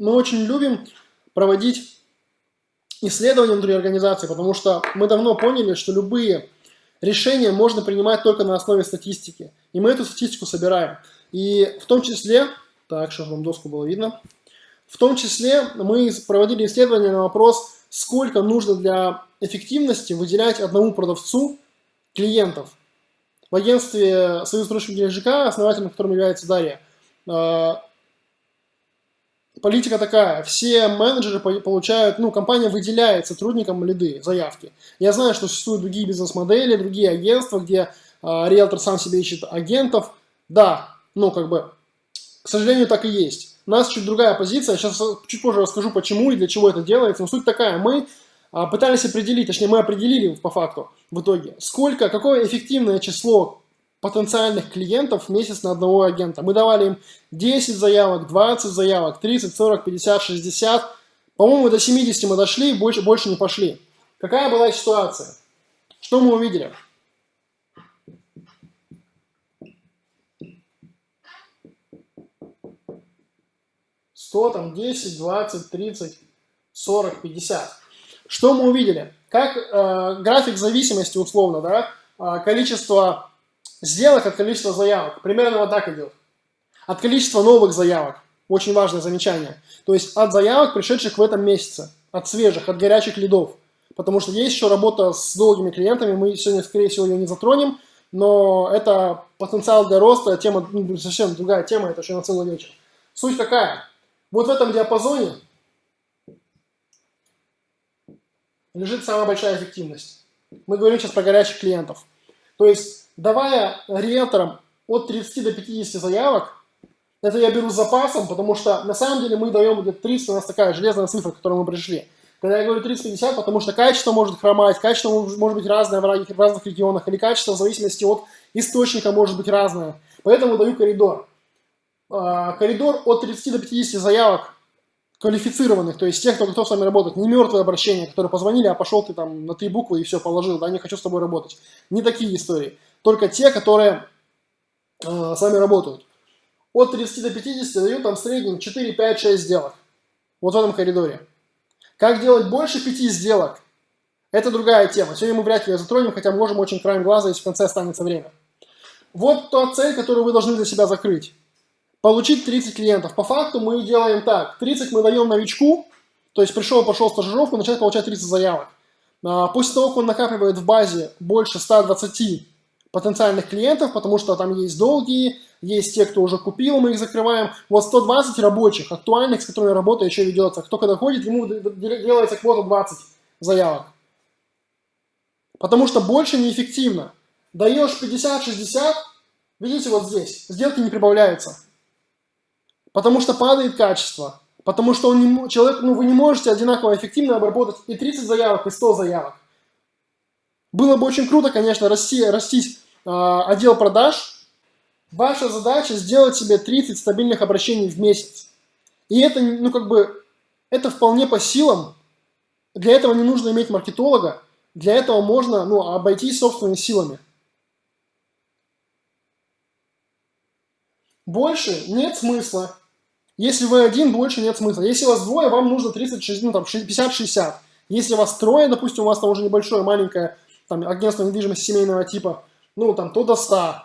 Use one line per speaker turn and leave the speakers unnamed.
мы очень любим проводить исследования внутри организации, потому что мы давно поняли, что любые решения можно принимать только на основе статистики. И мы эту статистику собираем. И в том числе, так, чтобы вам доску было видно, в том числе мы проводили исследование на вопрос, сколько нужно для эффективности выделять одному продавцу клиентов. В агентстве Союз срочных ЖК, основателем которым является Дарья, э, политика такая, все менеджеры получают, ну, компания выделяет сотрудникам лиды, заявки. Я знаю, что существуют другие бизнес-модели, другие агентства, где э, риэлтор сам себе ищет агентов. Да, ну, как бы, к сожалению, так и есть. У нас чуть другая позиция, сейчас чуть позже расскажу, почему и для чего это делается. Но суть такая, мы э, пытались определить, точнее, мы определили по факту в итоге, сколько, какое эффективное число потенциальных клиентов в месяц на одного агента. Мы давали им 10 заявок, 20 заявок, 30, 40, 50, 60. По-моему, до 70 мы дошли, больше, больше не пошли. Какая была ситуация? Что мы увидели? Сто, там, 10, 20, 30, 40, 50. Что мы увидели? Как э, график зависимости условно, да, э, количество сделок от количества заявок. Примерно вот так идет. От количества новых заявок. Очень важное замечание. То есть от заявок, пришедших в этом месяце. От свежих, от горячих лидов. Потому что есть еще работа с долгими клиентами. Мы сегодня, скорее всего, ее не затронем. Но это потенциал для роста. Тема ну, совсем другая тема. Это еще на целый вечер. Суть какая? Вот в этом диапазоне лежит самая большая эффективность. Мы говорим сейчас про горячих клиентов. То есть давая риэлторам от 30 до 50 заявок, это я беру с запасом, потому что на самом деле мы даем где-то 30, у нас такая железная цифра, к которой мы пришли. Когда я говорю 30-50, потому что качество может хромать, качество может быть разное в разных регионах, или качество в зависимости от источника может быть разное. Поэтому даю коридор. А, коридор от 30 до 50 заявок квалифицированных, то есть тех, кто готов с вами работать, не мертвые обращения, которые позвонили, а пошел ты там на три буквы и все положил, да, не хочу с тобой работать. Не такие истории только те, которые э, с вами работают. От 30 до 50 дают там в среднем 4, 5, 6 сделок. Вот в этом коридоре. Как делать больше 5 сделок? Это другая тема. Сегодня мы вряд ли ее затронем, хотя можем очень краем глаза, если в конце останется время. Вот та цель, которую вы должны для себя закрыть. Получить 30 клиентов. По факту мы делаем так. 30 мы даем новичку, то есть пришел, пошел стажировку, начать получать 30 заявок. А, после того, как он накапливает в базе больше 120 потенциальных клиентов, потому что там есть долгие, есть те, кто уже купил, мы их закрываем. Вот 120 рабочих, актуальных, с которыми работа еще ведется. Кто когда ходит, ему делается квота 20 заявок. Потому что больше неэффективно. Даешь 50-60, видите вот здесь, сделки не прибавляются. Потому что падает качество. Потому что он не, человек, ну, вы не можете одинаково эффективно обработать и 30 заявок, и 100 заявок. Было бы очень круто, конечно, расти, растить э, отдел продаж. Ваша задача сделать себе 30 стабильных обращений в месяц. И это, ну, как бы, это вполне по силам. Для этого не нужно иметь маркетолога. Для этого можно, ну, обойтись собственными силами. Больше нет смысла. Если вы один, больше нет смысла. Если вас двое, вам нужно 30, ну, там, 50-60. Если вас трое, допустим, у вас там уже небольшое, маленькое там, агентство недвижимости семейного типа, ну, там, то до 100.